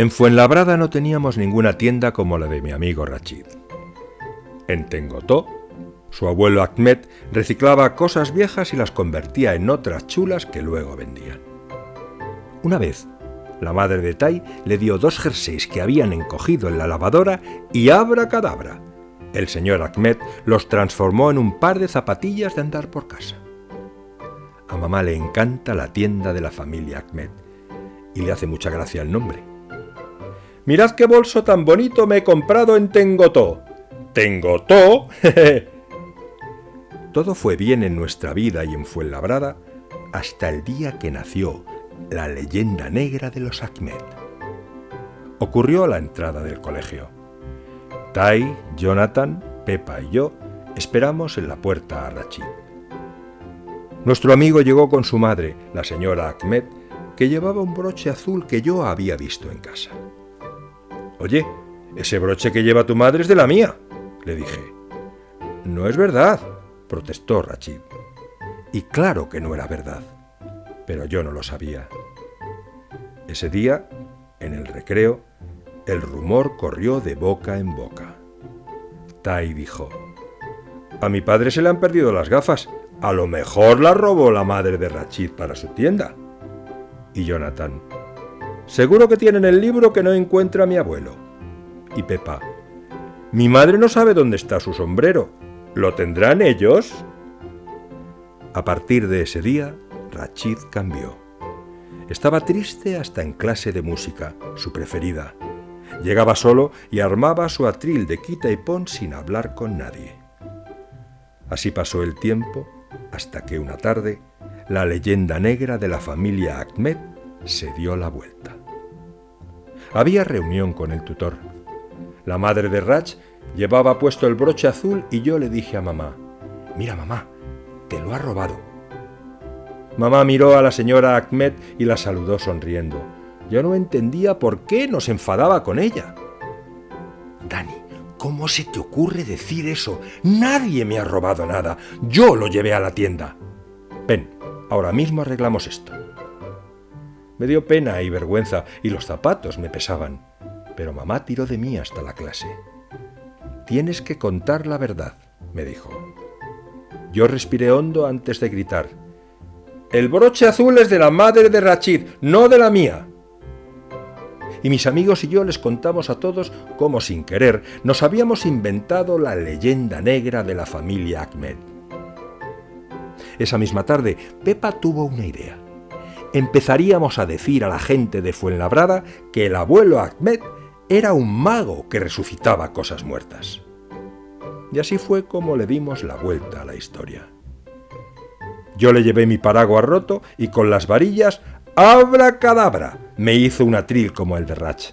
En Fuenlabrada no teníamos ninguna tienda como la de mi amigo Rachid. En Tengotó, su abuelo Ahmed reciclaba cosas viejas y las convertía en otras chulas que luego vendían. Una vez, la madre de Tai le dio dos jerseys que habían encogido en la lavadora y abra cadabra. El señor Ahmed los transformó en un par de zapatillas de andar por casa. A mamá le encanta la tienda de la familia Ahmed y le hace mucha gracia el nombre. Mirad qué bolso tan bonito me he comprado en Tengotó. ¿Tengotó? Todo fue bien en nuestra vida y en Fuenlabrada hasta el día que nació la leyenda negra de los Ahmed. Ocurrió a la entrada del colegio. Tai, Jonathan, Pepa y yo esperamos en la puerta a Rachid. Nuestro amigo llegó con su madre, la señora Ahmed, que llevaba un broche azul que yo había visto en casa. Oye, ese broche que lleva tu madre es de la mía, le dije. No es verdad, protestó Rachid. Y claro que no era verdad, pero yo no lo sabía. Ese día, en el recreo, el rumor corrió de boca en boca. Tai dijo, a mi padre se le han perdido las gafas, a lo mejor las robó la madre de Rachid para su tienda. Y Jonathan, seguro que tienen el libro que no encuentra mi abuelo. Y Pepa, mi madre no sabe dónde está su sombrero, ¿lo tendrán ellos? A partir de ese día, Rachid cambió. Estaba triste hasta en clase de música, su preferida. Llegaba solo y armaba su atril de quita y pon sin hablar con nadie. Así pasó el tiempo hasta que una tarde la leyenda negra de la familia Ahmed se dio la vuelta. Había reunión con el tutor. La madre de Rach llevaba puesto el broche azul y yo le dije a mamá, mira mamá, te lo ha robado. Mamá miró a la señora Ahmed y la saludó sonriendo. Yo no entendía por qué nos enfadaba con ella. Dani, ¿cómo se te ocurre decir eso? Nadie me ha robado nada. Yo lo llevé a la tienda. Ven, ahora mismo arreglamos esto. Me dio pena y vergüenza y los zapatos me pesaban. Pero mamá tiró de mí hasta la clase. Tienes que contar la verdad, me dijo. Yo respiré hondo antes de gritar. El broche azul es de la madre de Rachid, no de la mía. Y mis amigos y yo les contamos a todos cómo sin querer nos habíamos inventado la leyenda negra de la familia Ahmed. Esa misma tarde, Pepa tuvo una idea. Empezaríamos a decir a la gente de Fuenlabrada que el abuelo Ahmed era un mago que resucitaba cosas muertas. Y así fue como le dimos la vuelta a la historia. Yo le llevé mi paraguas roto y con las varillas, ¡abra cadabra! me hizo un atril como el de Rach.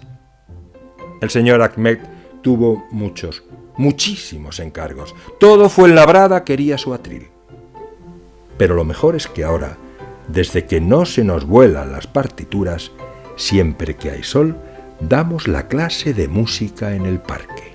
El señor Ahmed tuvo muchos, muchísimos encargos. Todo fue en labrada, quería su atril. Pero lo mejor es que ahora, desde que no se nos vuelan las partituras, siempre que hay sol, damos la clase de música en el parque.